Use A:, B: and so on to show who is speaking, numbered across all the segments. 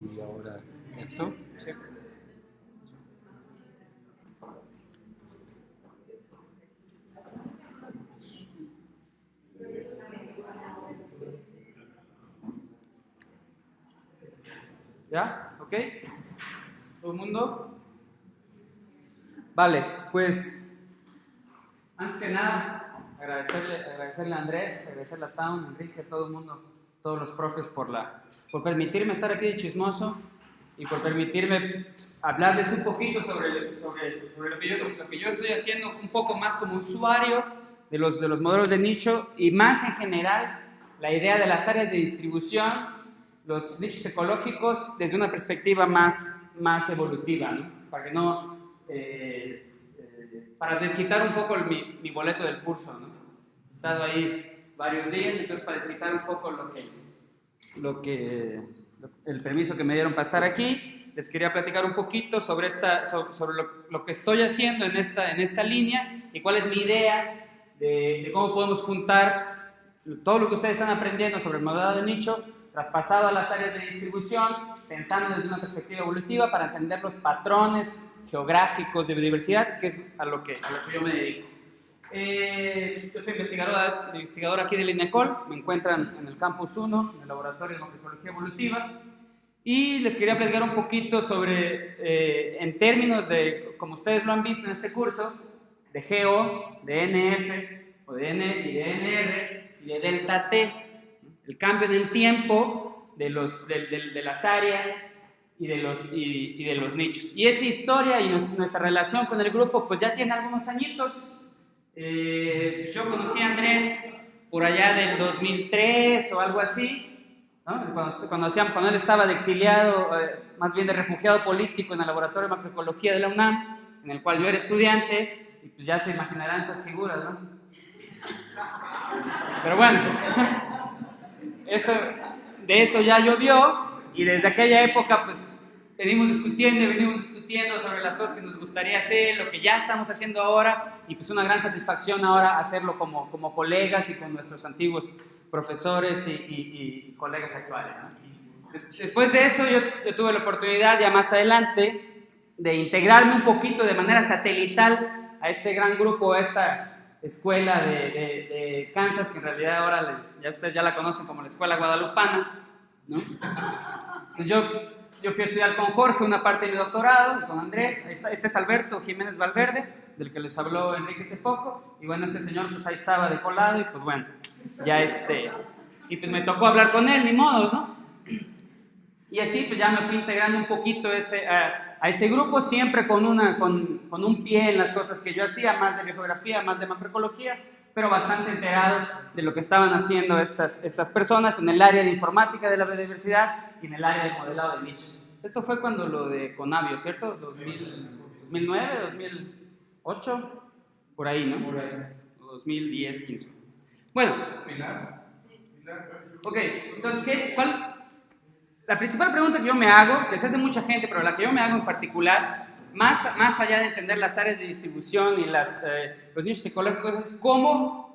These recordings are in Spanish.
A: Y ahora esto.
B: Sí. ¿Ya? ¿Ok? ¿Todo el mundo? Vale, pues antes que nada, agradecerle, agradecerle a Andrés, agradecerle a Town, Enrique, a todo el mundo, todos los profes por, la, por permitirme estar aquí de chismoso y por permitirme hablarles un poquito sobre, sobre, sobre lo, que yo, lo que yo estoy haciendo, un poco más como usuario de los, de los modelos de nicho y más en general la idea de las áreas de distribución los nichos ecológicos desde una perspectiva más, más evolutiva, ¿no? para que no, eh, eh, para desquitar un poco mi, mi, boleto del curso, ¿no? He estado ahí varios días, entonces para desquitar un poco lo que, lo que, el permiso que me dieron para estar aquí, les quería platicar un poquito sobre, esta, sobre, lo, que estoy haciendo en esta, en esta línea y cuál es mi idea de, de cómo podemos juntar todo lo que ustedes están aprendiendo sobre el modelado de nicho traspasado a las áreas de distribución, pensando desde una perspectiva evolutiva para entender los patrones geográficos de biodiversidad, que es a lo que, a lo que yo me dedico. Eh, yo soy investigador, investigador aquí del INECOL, me encuentran en el Campus 1, en el Laboratorio de Morfología Evolutiva, y les quería platicar un poquito sobre, eh, en términos de, como ustedes lo han visto en este curso, de GO, de NF, o de N y de NR, y de delta T, el cambio en el tiempo de, los, de, de, de las áreas y de, los, y, y de los nichos. Y esta historia y nuestra relación con el grupo pues ya tiene algunos añitos. Eh, yo conocí a Andrés por allá del 2003 o algo así, cuando, cuando él estaba de exiliado, eh, más bien de refugiado político en el Laboratorio de Macroecología de la UNAM, en el cual yo era estudiante, y pues ya se imaginarán esas figuras, ¿no? Pero bueno, eso, de eso ya llovió y desde aquella época pues venimos discutiendo y venimos discutiendo sobre las cosas que nos gustaría hacer, lo que ya estamos haciendo ahora y pues una gran satisfacción ahora hacerlo como, como colegas y con nuestros antiguos profesores y, y, y colegas actuales. ¿no? Después de eso yo, yo tuve la oportunidad ya más adelante de integrarme un poquito de manera satelital a este gran grupo, a esta escuela de, de, de, Kansas, que en realidad ahora ya ustedes ya la conocen como la Escuela Guadalupana, ¿no? Pues yo, yo fui a estudiar con Jorge una parte de mi doctorado, con Andrés, este es Alberto Jiménez Valverde, del que les habló Enrique hace poco, y bueno, este señor pues ahí estaba de colado, y pues bueno, ya este, y pues me tocó hablar con él, ni modos, ¿no? Y así pues ya me fui integrando un poquito ese... Uh, a ese grupo siempre con, una, con, con, un pie en las cosas que yo hacía, más de geografía, más de macroecología, pero bastante enterado de lo que estaban haciendo estas, estas personas en el área de informática de la biodiversidad y en el área de modelado de nichos. Esto fue cuando lo de Conavio, ¿cierto? 2000, 2009, 2008, por ahí, ¿no? Por ahí. 2010, 15. Bueno. Pilar. Ok, entonces, ¿qué, ¿cuál, la principal pregunta que yo me hago, que se hace mucha gente, pero la que yo me hago en particular, más, más allá de entender las áreas de distribución y las, eh, los nichos ecológicos, es cómo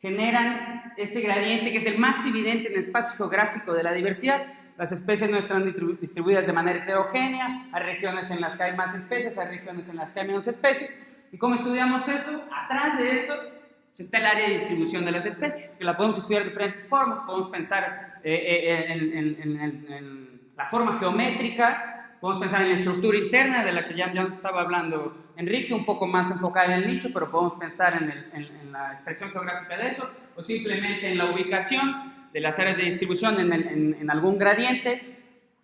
B: generan este gradiente que es el más evidente en el espacio geográfico de la diversidad. Las especies no están distribuidas de manera heterogénea, hay regiones en las que hay más especies, hay regiones en las que hay menos especies. ¿Y cómo estudiamos eso? Atrás de esto está el área de distribución de las especies, que la podemos estudiar de diferentes formas, podemos pensar eh, eh, en, en, en, en, la forma geométrica, podemos pensar en la estructura interna de la que ya, ya estaba hablando Enrique, un poco más enfocada en el nicho, pero podemos pensar en, la expresión geográfica de eso, o simplemente en la ubicación de las áreas de distribución en, algún gradiente.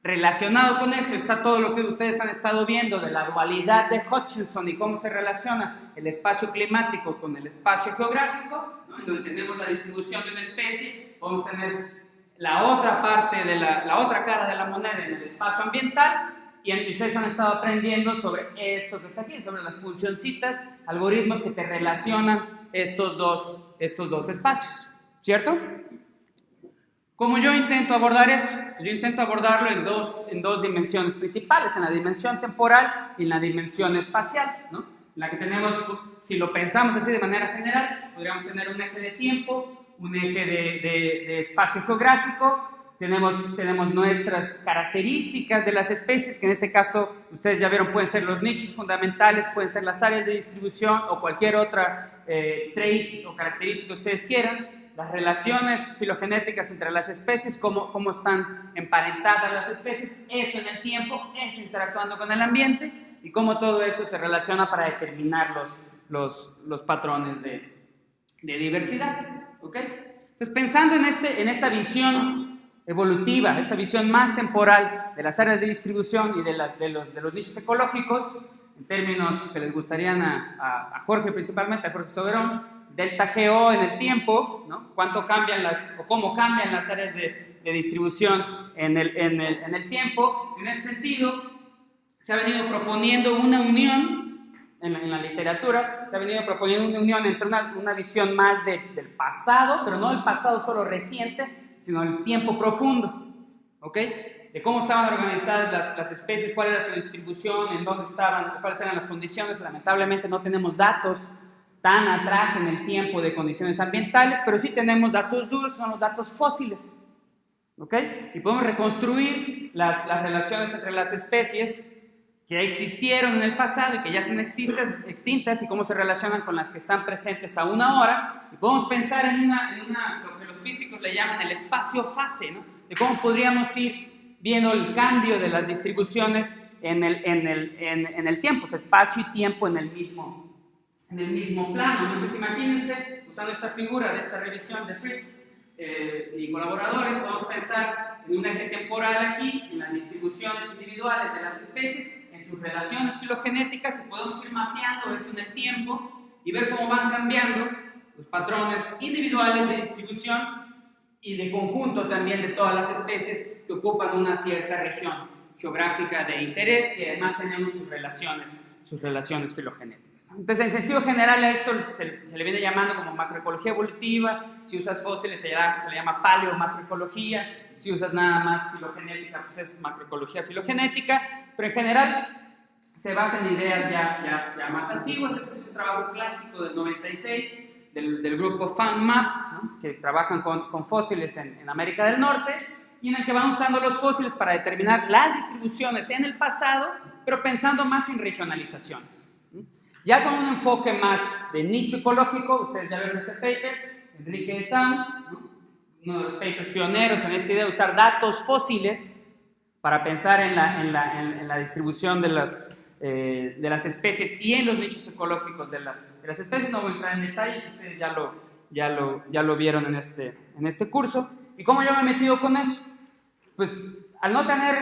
B: Relacionado con esto está todo lo que ustedes han estado viendo de la dualidad de Hutchinson y cómo se relaciona el espacio climático con el espacio geográfico, ¿no? donde tenemos la distribución de una especie, podemos tener la otra parte de la, la, otra cara de la moneda en el espacio ambiental y ustedes han estado aprendiendo sobre esto que está aquí, sobre las funcioncitas, algoritmos que te relacionan estos dos, estos dos espacios, ¿cierto? Como yo intento abordar eso, yo intento abordarlo en dos, en dos dimensiones principales, en la dimensión temporal y en la dimensión espacial, ¿no? La que tenemos, si lo pensamos así de manera general, podríamos tener un eje de tiempo un eje de, de, de espacio geográfico tenemos, tenemos nuestras características de las especies, que en este caso, ustedes ya vieron, pueden ser los nichos fundamentales, pueden ser las áreas de distribución o cualquier otra eh, trait o característica que ustedes quieran, las relaciones filogenéticas entre las especies, cómo, cómo están emparentadas las especies, eso en el tiempo, eso interactuando con el ambiente y cómo todo eso se relaciona para determinar los, los, los patrones de, de diversidad. ¿ok? Entonces, pensando en, este, en esta visión evolutiva, esta visión más temporal de las áreas de distribución y de, los, nichos ecológicos, en términos que les gustarían a, Jorge principalmente, a Jorge Soberón, delta GO en el tiempo, ¿no? cuánto cambian las, o cómo cambian las áreas de, distribución en el, en, el, en el tiempo. En ese sentido, se ha venido proponiendo una unión en la, literatura, se ha venido proponiendo una unión entre una, visión más de, del pasado, pero no del pasado solo reciente, sino el tiempo profundo, ¿ok? De cómo estaban organizadas las, las, especies, cuál era su distribución, en dónde estaban, cuáles eran las condiciones. Lamentablemente no tenemos datos tan atrás en el tiempo de condiciones ambientales, pero sí tenemos datos duros, son los datos fósiles, ¿ok? Y podemos reconstruir las, las relaciones entre las especies que existieron en el pasado y que ya están extintas, extintas y cómo se relacionan con las que están presentes aún ahora. Y podemos pensar en, una, en una, los físicos le llaman el espacio-fase, ¿no? de cómo podríamos ir viendo el cambio de las distribuciones en el, en el, en, en el tiempo, o sea, espacio y tiempo en el mismo, en el mismo plano. ¿no? Pues imagínense, usando esta figura de esta revisión de Fritz eh, y colaboradores, podemos pensar en un eje temporal aquí, en las distribuciones individuales de las especies, sus relaciones filogenéticas y podemos ir mapeando eso en el tiempo y ver cómo van cambiando los patrones individuales de distribución y de conjunto también de todas las especies que ocupan una cierta región geográfica de interés y además tenemos sus relaciones, sus relaciones filogenéticas. Entonces, en sentido general a esto se, se le viene llamando como macroecología evolutiva, si usas fósiles se, llama, se le llama paleomacroecología, si usas nada más filogenética, pues es macroecología filogenética, pero en general se basa en ideas ya, ya, ya más antiguas. Este es un trabajo clásico del 96 del, del grupo FANMAP, ¿no? que trabajan con, con fósiles en, en, América del Norte y en el que van usando los fósiles para determinar las distribuciones en el pasado, pero pensando más en regionalizaciones. Ya con un enfoque más de nicho ecológico, ustedes ya vieron ese paper, Enrique Etam, ¿no? uno de los papers pioneros en esta idea de usar datos fósiles para pensar en la, en la, en la distribución de las, eh, de las especies y en los nichos ecológicos de las, de las especies. No voy a entrar en detalles, ustedes ya lo, ya lo, ya lo vieron en este, en este curso. ¿Y cómo yo me he metido con eso? Pues al no tener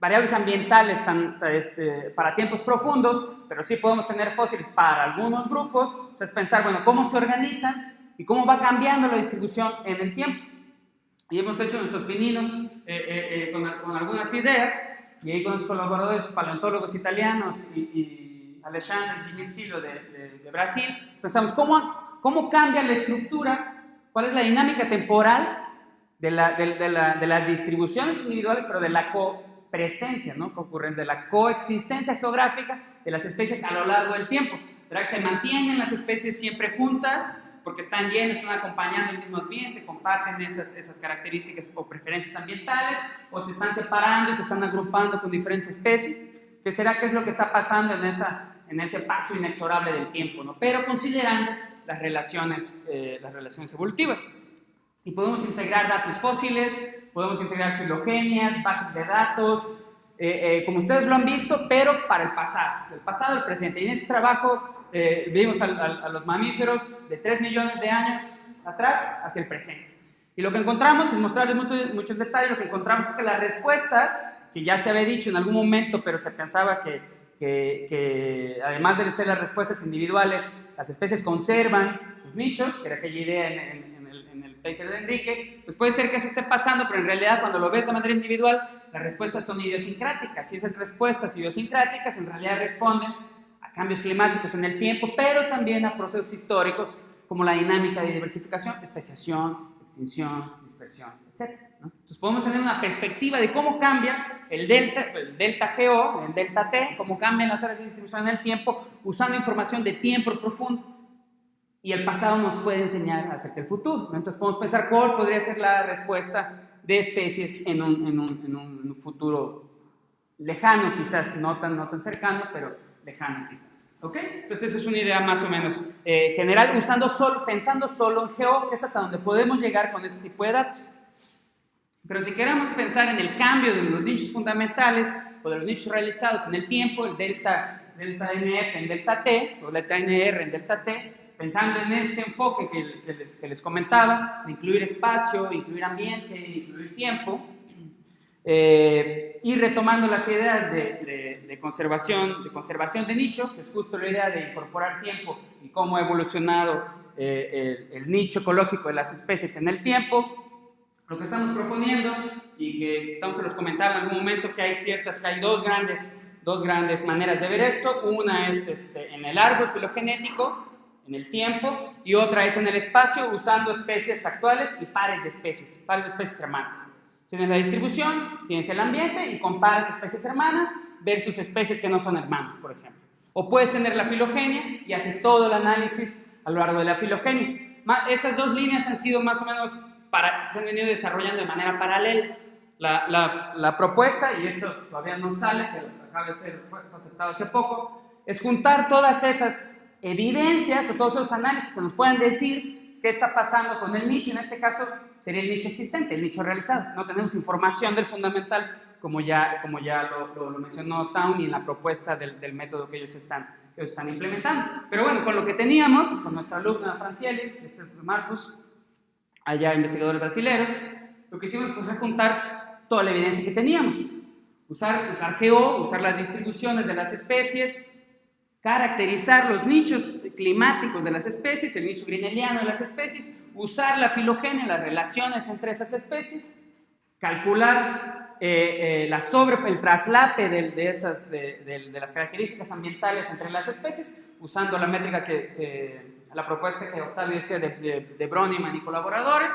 B: variables ambientales tan, este, para tiempos profundos, pero sí podemos tener fósiles para algunos grupos, es pensar, bueno, cómo se organizan y cómo va cambiando la distribución en el tiempo. Y hemos hecho nuestros pininos eh, eh, eh, con, con, algunas ideas, y ahí con los colaboradores paleontólogos italianos y, y Alexandre Ginesfilo de, de, de, Brasil, pensamos cómo, cómo cambia la estructura, cuál es la dinámica temporal de, la, de, la, las distribuciones individuales, pero de la copresencia, ¿no? ocurren de la coexistencia geográfica de las especies a lo largo del tiempo. ¿Será que se mantienen las especies siempre juntas? Porque están llenos, están acompañando el mismo ambiente, comparten esas, esas características o preferencias ambientales, o se están separando se están agrupando con diferentes especies. ¿Qué será qué es lo que está pasando en, esa, en ese paso inexorable del tiempo? ¿no? Pero considerando las relaciones, eh, las relaciones evolutivas. Y podemos integrar datos fósiles, podemos integrar filogenias, bases de datos, eh, eh, como ustedes lo han visto, pero para el pasado, el pasado al presente. Y en este trabajo eh, vimos a, a, a, los mamíferos de 3 millones de años atrás hacia el presente. Y lo que encontramos, sin mostrarles muchos, muchos detalles, lo que encontramos es que las respuestas, que ya se había dicho en algún momento, pero se pensaba que, que, que además de ser las respuestas individuales, las especies conservan sus nichos, que era aquella idea en, en, en, el, en el paper de Enrique, pues puede ser que eso esté pasando, pero en realidad cuando lo ves de manera individual, las respuestas son idiosincráticas, y esas respuestas idiosincráticas en realidad responden cambios climáticos en el tiempo, pero también a procesos históricos como la dinámica de diversificación, especiación, extinción, dispersión, etc. ¿no? Entonces podemos tener una perspectiva de cómo cambia el delta, el delta GO, el delta T, cómo cambian las áreas de distribución en el tiempo usando información de tiempo profundo. Y el pasado nos puede enseñar acerca del futuro. ¿no? Entonces podemos pensar cuál podría ser la respuesta de especies en un, en un, en un futuro lejano, quizás no tan, no tan cercano, pero lejano quizás. ¿Ok? Entonces esa es una idea más o menos eh, general, usando solo, pensando solo en geo, que es hasta donde podemos llegar con este tipo de datos. Pero si queremos pensar en el cambio de los nichos fundamentales o de los nichos realizados en el tiempo, el delta, delta NF en delta T, o delta NR en delta T, pensando en este enfoque que, les, que les, comentaba, de incluir espacio, incluir ambiente, incluir tiempo, eh, y retomando las ideas de, conservación, de conservación de nicho, que es justo la idea de incorporar tiempo y cómo ha evolucionado eh, el, nicho ecológico de las especies en el tiempo, lo que estamos proponiendo y que Tom se los comentaba en algún momento que hay ciertas, que hay dos grandes, dos grandes maneras de ver esto. Una es este, en el árbol filogenético, en el tiempo, y otra es en el espacio usando especies actuales y pares de especies, pares de especies hermanas. Tienes la distribución, tienes el ambiente y comparas especies hermanas versus especies que no son hermanas, por ejemplo. O puedes tener la filogenia y haces todo el análisis a lo largo de la filogenia. Esas dos líneas han sido más o menos, para, se han venido desarrollando de manera paralela. La, la, la propuesta, y esto todavía no sale, pero acaba de ser aceptado hace poco, es juntar todas esas evidencias o todos esos análisis que nos pueden decir qué está pasando con el nicho, en este caso sería el nicho existente, el nicho realizado. No tenemos información del fundamental, como ya, como ya lo, lo, mencionó Town y en la propuesta del, del método que ellos, están, que ellos están implementando. Pero bueno, con lo que teníamos, con nuestra alumna Franciele, este es Marcus, allá investigadores brasileños, lo que hicimos fue juntar toda la evidencia que teníamos. Usar, usar GEO, usar las distribuciones de las especies, caracterizar los nichos climáticos de las especies, el nicho grineliano de las especies, usar la filogenia, las relaciones entre esas especies, calcular eh, eh, la sobre, el traslape de, esas, de, las características ambientales entre las especies, usando la métrica que, la propuesta que Octavio decía de, de, de Broniman y colaboradores,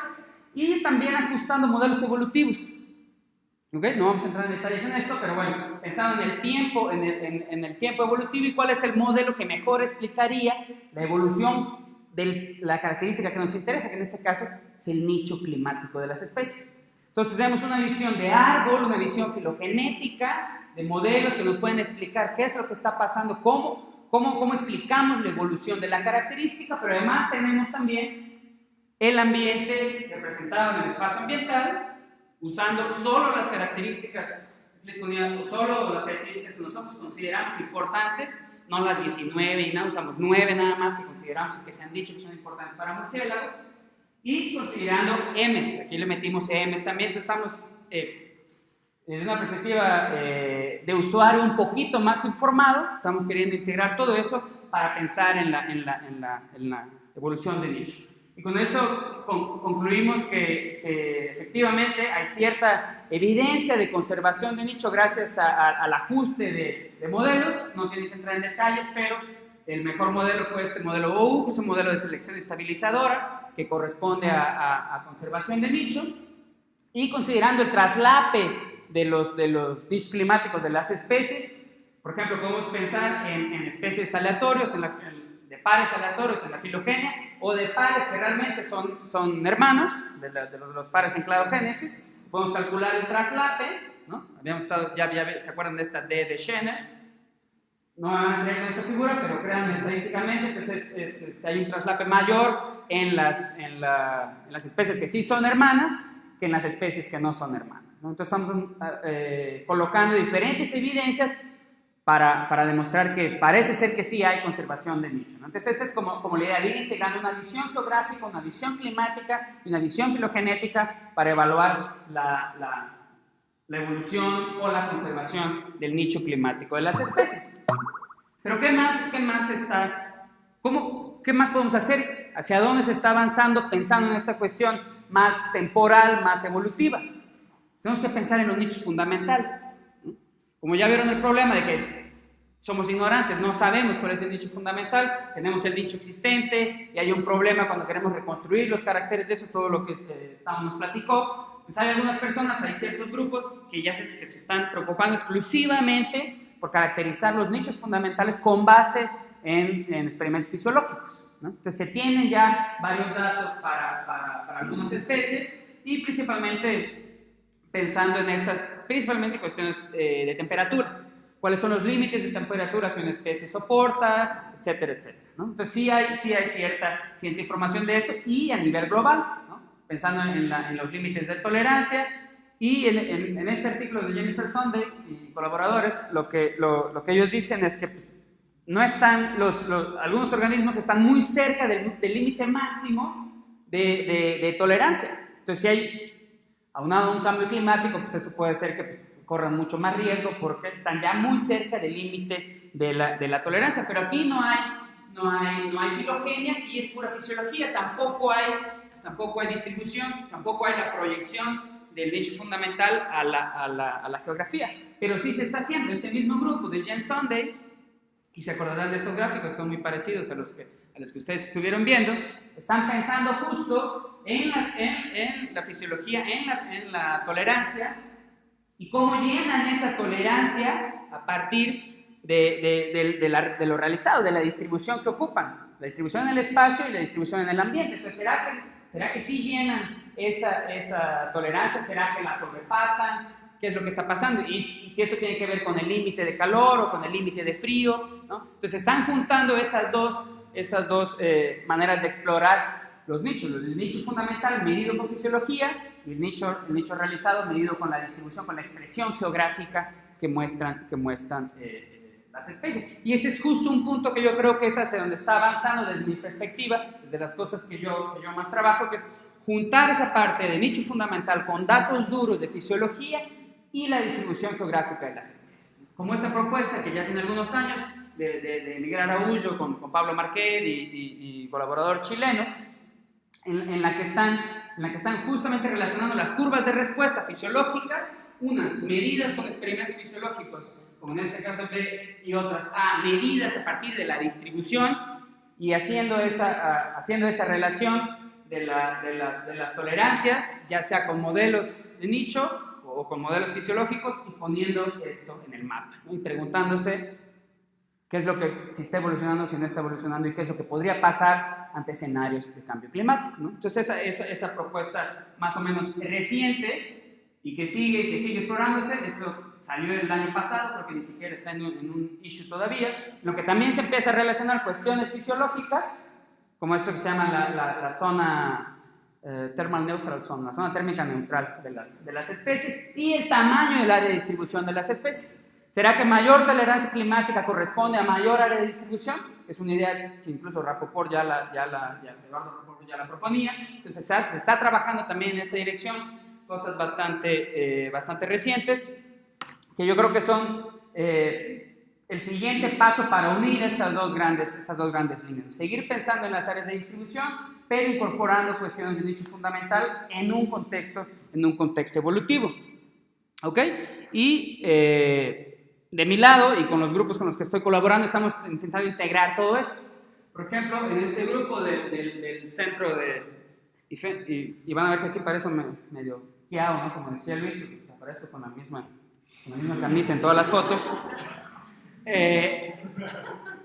B: y también ajustando modelos evolutivos. ¿Okay? No vamos a entrar en detalles en esto, pero bueno, pensando en el tiempo, en el, en el tiempo evolutivo y cuál es el modelo que mejor explicaría la evolución de la característica que nos interesa, que en este caso es el nicho climático de las especies. Entonces tenemos una visión de árbol, una visión filogenética, de modelos que nos pueden explicar qué es lo que está pasando, cómo, cómo, cómo explicamos la evolución de la característica, pero además tenemos también el ambiente representado en el espacio ambiental, usando solo las características, les ponía, solo las características que nosotros consideramos importantes no las 19 y nada, usamos 9 nada más que consideramos que se han dicho que son importantes para murciélagos. Y considerando M's, aquí le metimos M's también, entonces estamos eh, desde una perspectiva eh, de usuario un poquito más informado, estamos queriendo integrar todo eso para pensar en la, en la, en la, en la evolución del nicho. Y con esto concluimos que, efectivamente hay cierta evidencia de conservación de nicho gracias al ajuste de, modelos. No tienen que entrar en detalles, pero el mejor modelo fue este modelo OU, que es un modelo de selección estabilizadora que corresponde a, conservación de nicho. Y considerando el traslape de los, de los nichos climáticos de las especies, por ejemplo, podemos pensar en, especies aleatorios, en, la, de pares aleatorios en la filogenia, o de pares que realmente son, son hermanos, de, los, los, pares en cladogénesis. Podemos calcular el traslape, ¿no? Habíamos estado, ya, ya se acuerdan de esta D de Schenner. No van a creer con esta figura, pero crean estadísticamente, que es, hay un traslape mayor en las, en, la, en, las especies que sí son hermanas que en las especies que no son hermanas. ¿no? Entonces estamos eh, colocando diferentes evidencias para, para, demostrar que parece ser que sí hay conservación de nicho. Entonces, esa es como, como la idea de ir integrando una visión geográfica, una visión climática y una visión filogenética para evaluar la, la, la, evolución o la conservación del nicho climático de las especies. Pero, ¿qué más, qué más está? Cómo, ¿Qué más podemos hacer? ¿Hacia dónde se está avanzando pensando en esta cuestión más temporal, más evolutiva? Tenemos que pensar en los nichos fundamentales. Como ya vieron el problema de que somos ignorantes, no sabemos cuál es el nicho fundamental, tenemos el nicho existente y hay un problema cuando queremos reconstruir los caracteres de eso, todo lo que eh, nos platicó. Pues hay algunas personas, hay ciertos grupos que ya se, que se están preocupando exclusivamente por caracterizar los nichos fundamentales con base en, en experimentos fisiológicos. ¿no? Entonces se tienen ya varios datos para, para, para algunas especies y principalmente pensando en estas, principalmente cuestiones eh, de temperatura. ¿Cuáles son los límites de temperatura que una especie soporta, etcétera, etcétera? ¿no? Entonces sí hay, sí hay cierta, cierta información de esto y a nivel global, ¿no? pensando en, en, los límites de tolerancia y en, en, este artículo de Jennifer Sunday y colaboradores, lo que, lo, lo que ellos dicen es que pues, no están, los, algunos organismos están muy cerca del límite máximo de, de, de tolerancia. Entonces si hay aunado un cambio climático, pues eso puede ser que pues, corran mucho más riesgo porque están ya muy cerca del límite de la, de la, tolerancia. Pero aquí no hay, no, hay, no hay filogenia y es pura fisiología. Tampoco hay, tampoco hay distribución, tampoco hay la proyección del nicho fundamental a la, a, la, a la, geografía. Pero sí se está haciendo. Este mismo grupo de Jen Sunday, y se acordarán de estos gráficos, son muy parecidos a los que, a los que ustedes estuvieron viendo, están pensando justo en, en, la fisiología, en la, en la tolerancia, y cómo llenan esa tolerancia a partir de, de, de, lo realizado, de la distribución que ocupan, la distribución en el espacio y la distribución en el ambiente. Entonces, ¿será que, será que sí llenan esa, esa tolerancia? ¿Será que la sobrepasan? ¿Qué es lo que está pasando? Y, si eso tiene que ver con el límite de calor o con el límite de frío. ¿no? Entonces, están juntando esas dos, esas dos eh, maneras de explorar los nichos, el nicho fundamental medido con fisiología el nicho, el nicho realizado medido con la distribución, con la expresión geográfica que muestran, que muestran eh, eh, las especies. Y ese es justo un punto que yo creo que es hacia donde está avanzando desde mi perspectiva, desde las cosas que yo, que yo más trabajo, que es juntar esa parte de nicho fundamental con datos duros de fisiología y la distribución geográfica de las especies. Como esta propuesta que ya tiene algunos años de, de, Miguel Araújo con, con Pablo Marquet y, y, y colaboradores chilenos, en, la que están, en la que están justamente relacionando las curvas de respuesta fisiológicas, unas medidas con experimentos fisiológicos, como en este caso B, y otras A, medidas a partir de la distribución, y haciendo esa, haciendo esa relación de, la, de, las, de las tolerancias, ya sea con modelos de nicho o con modelos fisiológicos, y poniendo esto en el mapa, y preguntándose qué es lo que, si está evolucionando, si no está evolucionando, y qué es lo que podría pasar ante escenarios de cambio climático. ¿no? Entonces, esa, esa, esa, propuesta más o menos reciente y que sigue, que sigue explorándose, esto salió el año pasado, porque ni siquiera está en en un issue todavía, lo que también se empieza a relacionar cuestiones fisiológicas, como esto que se llama la, la, la zona eh, thermal neutral zone, la zona térmica neutral de las, de las especies, y el tamaño del área de distribución de las especies. ¿Será que mayor tolerancia climática corresponde a mayor área de distribución? Es una idea que incluso Rapoport ya la, ya la, ya, ya la proponía. Entonces se está trabajando también en esa dirección, cosas bastante, eh, bastante recientes, que yo creo que son eh, el siguiente paso para unir estas dos, grandes, estas dos grandes líneas. Seguir pensando en las áreas de distribución, pero incorporando cuestiones de nicho fundamental en un contexto, en un contexto evolutivo. ¿Ok? Y... Eh, de mi lado y con los grupos con los que estoy colaborando estamos intentando integrar todo eso. Por ejemplo, en este grupo de, de, del centro de... Y, y, van a ver que aquí parece medio quiao, ¿no? Como decía Luis, aparece con la misma, la misma camisa en todas las fotos. Eh,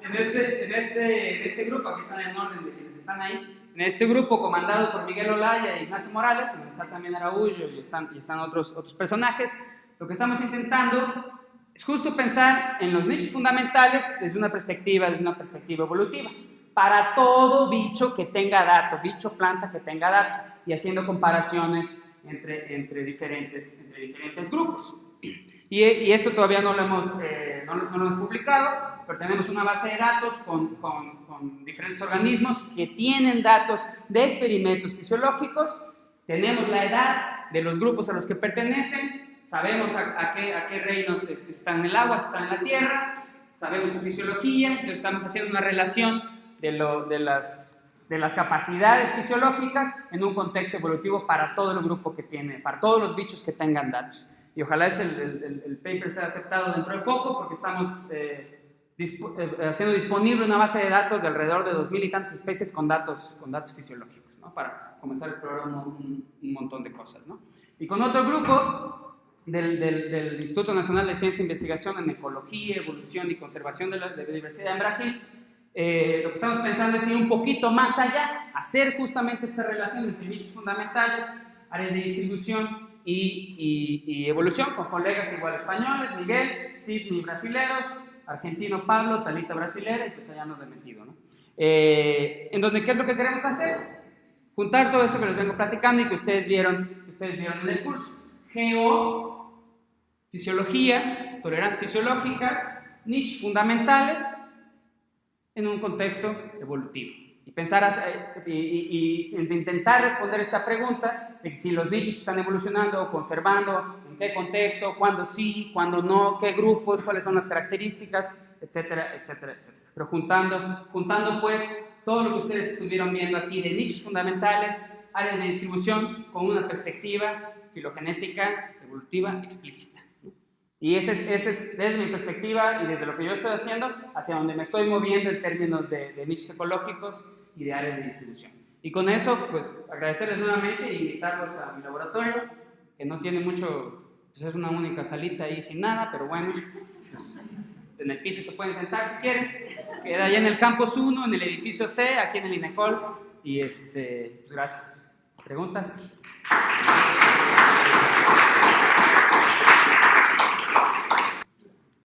B: en, este, en, este, en este grupo, aquí están en orden de quienes están ahí, en este grupo comandado por Miguel Olaya e Ignacio Morales, donde está también Araújo y están, y están otros, otros personajes, lo que estamos intentando es justo pensar en los nichos fundamentales desde una perspectiva, desde una perspectiva evolutiva, para todo bicho que tenga dato, bicho, planta que tenga dato, y haciendo comparaciones entre, entre, diferentes, entre diferentes grupos. Y, y, esto todavía no lo, hemos, eh, no, no, lo hemos publicado, pero tenemos una base de datos con, con, con diferentes organismos que tienen datos de experimentos fisiológicos, tenemos la edad de los grupos a los que pertenecen, sabemos a, qué, a qué, reinos este, están en el agua, están en la tierra, sabemos su fisiología, entonces estamos haciendo una relación de, lo, de, las, de las capacidades fisiológicas en un contexto evolutivo para todo el grupo que tiene, para todos los bichos que tengan datos. Y ojalá este, el, el, el paper sea aceptado dentro de poco porque estamos eh, eh, haciendo disponible una base de datos de alrededor de 2.000 y tantas especies con datos, con datos fisiológicos, ¿no? para comenzar a explorar un, un, un montón de cosas. ¿no? Y con otro grupo del, del, Instituto Nacional de Ciencia e Investigación en Ecología, Evolución y Conservación de la, Biodiversidad en Brasil, eh, lo que estamos pensando es ir un poquito más allá, hacer justamente esta relación entre nichos fundamentales, áreas de distribución y, y, evolución con colegas igual españoles, Miguel, Sidney brasileros, argentino Pablo, Talita brasilera y pues allá nos he metido. ¿no? Eh, en donde, ¿qué es lo que queremos hacer? Juntar todo esto que les vengo platicando y que ustedes vieron, ustedes vieron en el curso. Geo, fisiología, tolerancias fisiológicas, nichos fundamentales en un contexto evolutivo. Y pensar y, intentar responder esta pregunta si los nichos están evolucionando conservando, en qué contexto, cuándo sí, cuándo no, qué grupos, cuáles son las características, etcétera, etcétera, etcétera. Pero juntando, juntando pues todo lo que ustedes estuvieron viendo aquí de nichos fundamentales, áreas de distribución con una perspectiva filogenética evolutiva explícita. Y ese es, ese es, desde mi perspectiva y desde lo que yo estoy haciendo, hacia donde me estoy moviendo en términos de, de nichos ecológicos y de áreas de distribución. Y con eso, pues agradecerles nuevamente e invitarlos a mi laboratorio, que no tiene mucho, pues es una única salita ahí sin nada, pero bueno, pues, en el piso se pueden sentar si quieren. Queda allá en el campus 1, en el edificio C, aquí en el INECOL. Y este, pues gracias. ¿Preguntas?